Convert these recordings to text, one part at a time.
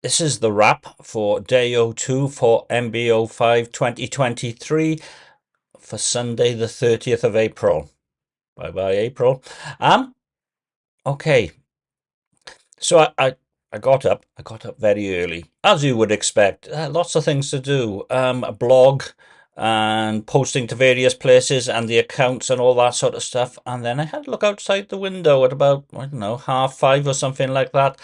This is the wrap for day 02 for MBO5 2023 for Sunday the 30th of April. Bye bye April. Um okay. So I, I I got up. I got up very early, as you would expect. Uh, lots of things to do. Um, a blog and posting to various places and the accounts and all that sort of stuff. And then I had to look outside the window at about I don't know half five or something like that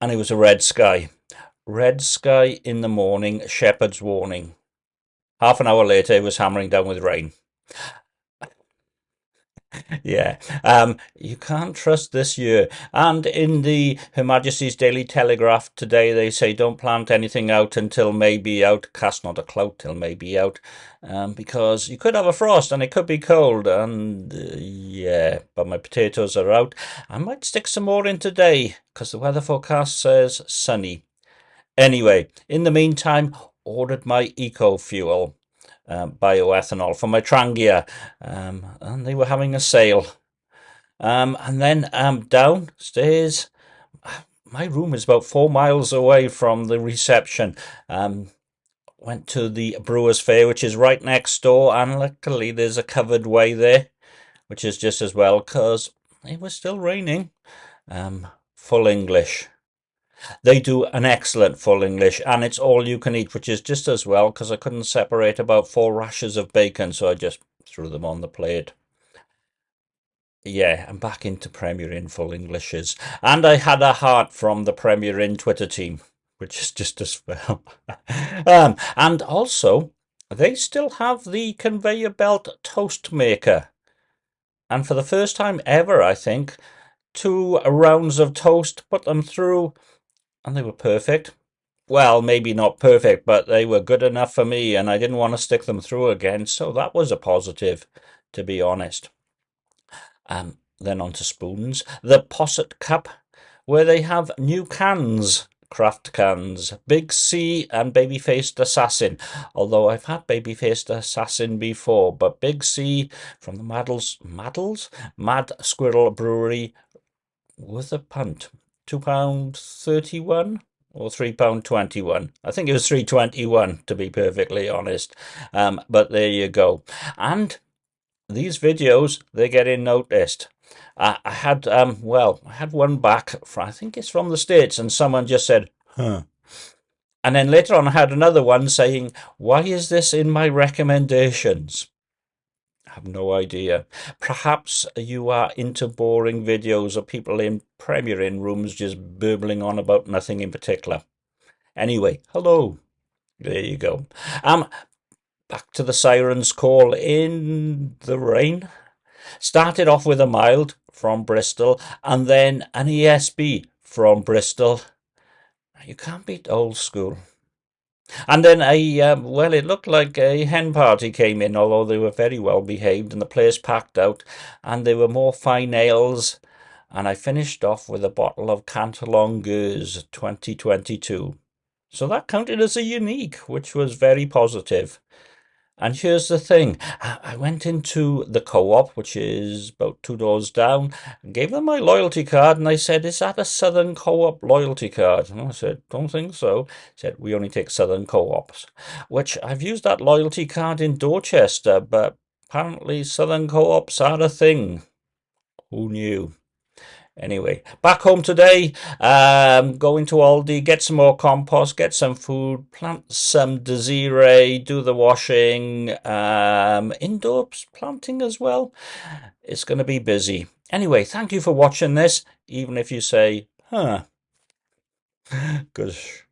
and it was a red sky. Red sky in the morning, shepherd's warning. Half an hour later, it was hammering down with rain. Yeah, um, you can't trust this year. And in the Her Majesty's Daily Telegraph today, they say don't plant anything out until maybe out. Cast not a clout till maybe out, um, because you could have a frost and it could be cold. And uh, yeah, but my potatoes are out. I might stick some more in today because the weather forecast says sunny. Anyway, in the meantime, ordered my eco fuel um, bioethanol for my Trangia, um, and they were having a sale. Um, and then um, downstairs, my room is about four miles away from the reception. Um, went to the Brewers Fayre, which is right next door, and luckily there's a covered way there, which is just as well because it was still raining. Um, full English. They do an excellent full English, and it's all you can eat, which is just as well because I couldn't separate about four rashers of bacon, so I just threw them on the plate. Yeah, I'm back into Premier Inn full Englishes, and I had a heart from the Premier Inn Twitter team, which is just as well. um, and also, they still have the conveyor belt toast maker. And for the first time ever, I think, two rounds of toast, put them through and they were perfect. Well, maybe not perfect, but they were good enough for me, and I didn't want to stick them through again, so that was a positive, to be honest. Um, then on to spoons. The Posset Cup, where they have new cans, craft cans, Big C and Baby-Faced Assassin. Although I've had Baby-Faced Assassin before, but Big C from the Maddles, Maddles? Mad Squirrel Brewery was a punt two pound thirty one or three pound twenty one. I think it was three twenty one to be perfectly honest. Um, but there you go. And these videos they get in noticed. I, I had um well I had one back from I think it's from the states and someone just said huh. And then later on, I had another one saying, Why is this in my recommendations? Have no idea. Perhaps you are into boring videos of people in Premier Inn rooms just burbling on about nothing in particular. Anyway, hello. There you go. Um, back to the siren's call in the rain. Started off with a mild from Bristol and then an ESB from Bristol. You can't beat old school. And then a, um, well, it looked like a hen party came in, although they were very well behaved and the place packed out, and there were more fine ales. And I finished off with a bottle of Cantillon Gueuze 2022. So that counted as a unique, which was very positive. And here's the thing I went into the co op, which is about two doors down, gave them my loyalty card. And they said, Is that a Southern co op loyalty card? And I said, Don't think so. They said, We only take Southern co ops, which I've used that loyalty card in Dorchester, but apparently Southern co ops are a thing. Who knew? Anyway, back home today, um, going to Aldi, get some more compost, get some food, plant some Desiree, do the washing, um, indoor planting as well. It's going to be busy. Anyway, thank you for watching this, even if you say, huh, gosh.